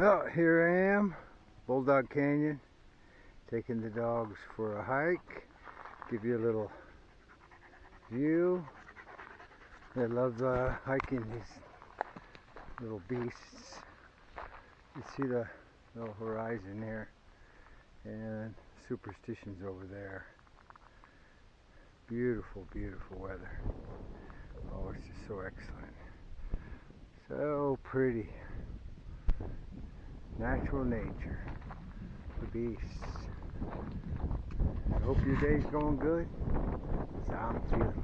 Well, here I am, Bulldog Canyon, taking the dogs for a hike. Give you a little view. They love uh, hiking these little beasts. You see the little horizon here and superstitions over there. Beautiful, beautiful weather. Oh, it's just so excellent. So pretty. Natural nature. The beasts. I hope your day's going good. So I'm feeling.